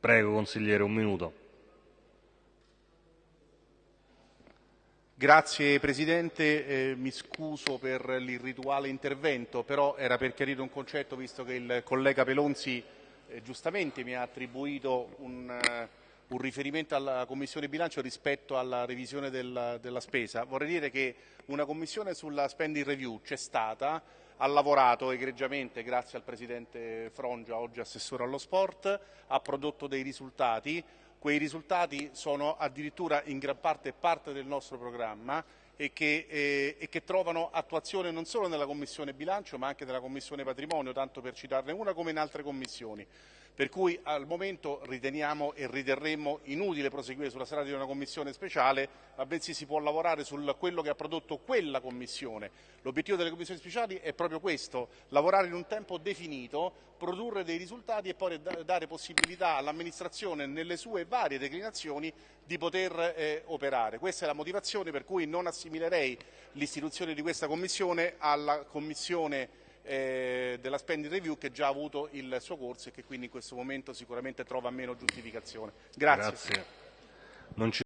Prego, consigliere, un minuto. Grazie Presidente, eh, mi scuso per l'irrituale intervento, però era per chiarire un concetto visto che il collega Pelonzi eh, giustamente mi ha attribuito un, uh, un, riferimento alla Commissione bilancio rispetto alla revisione del, della spesa. Vorrei dire che una commissione sulla spending review c'è stata, ha lavorato egregiamente grazie al Presidente Frongia, oggi Assessore allo Sport, ha prodotto dei risultati, quei risultati sono addirittura in gran parte parte del nostro programma e che, eh, e che, trovano attuazione non solo nella Commissione bilancio ma anche nella Commissione patrimonio, tanto per citarne una come in altre commissioni. Per cui al momento riteniamo e riterremmo inutile proseguire sulla strada di una commissione speciale, ma bensì si può lavorare su quello che ha prodotto quella commissione. L'obiettivo delle commissioni speciali è proprio questo, lavorare in un tempo definito, produrre dei risultati e poi dare possibilità all'amministrazione nelle sue varie declinazioni di poter eh, operare. Questa è la motivazione per cui non assimilerei l'istituzione di questa commissione alla commissione eh, della spending review che già ha avuto il suo corso e che quindi in questo momento sicuramente trova meno giustificazione. Grazie. Grazie.